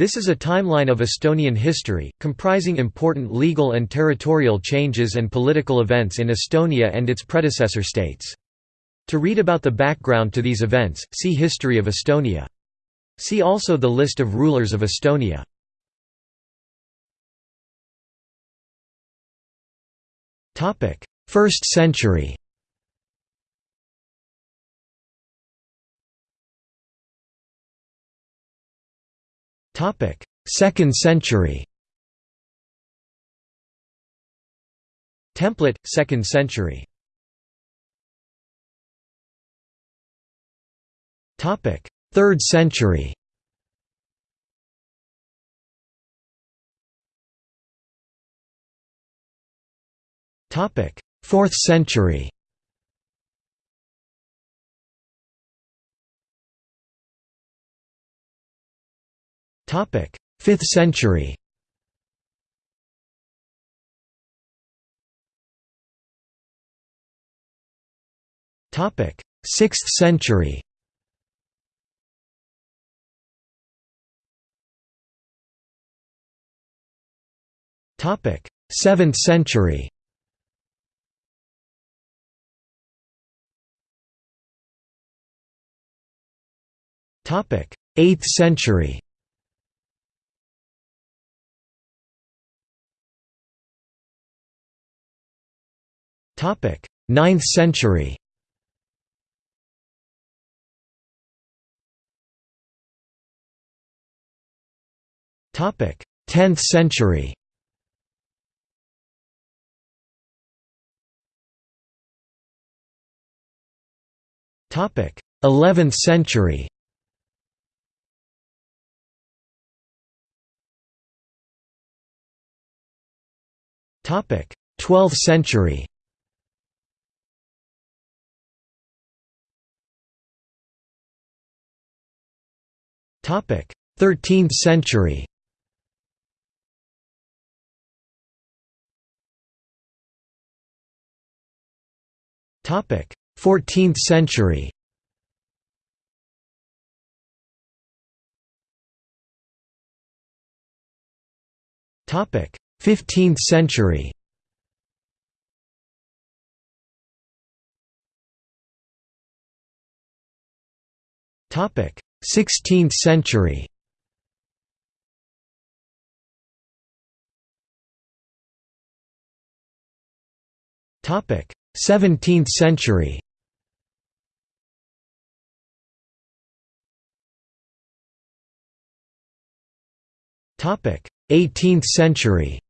This is a timeline of Estonian history, comprising important legal and territorial changes and political events in Estonia and its predecessor states. To read about the background to these events, see History of Estonia. See also the list of rulers of Estonia. First century Second century. Template, 2nd century. Topic: 3rd century. Topic: 4th century. 5th century. Topic: 6th century. Topic: 7th century. Topic: 8th century. 9th century. Topic: 10th century. Topic: 11th century. Topic: 12th century. 13th century. Topic: 14th century. Topic: 15th century. Topic: 16th century. Topic 17th century. Topic 18th century.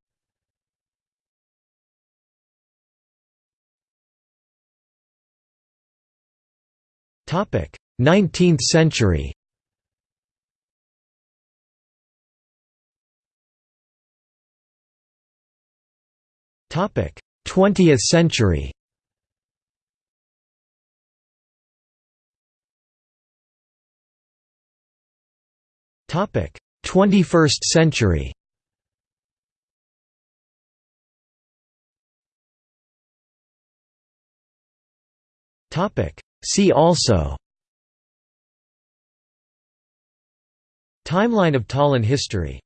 Topic 19th century 20th century. Topic: 21st century. Topic: See also. Timeline of Tallinn history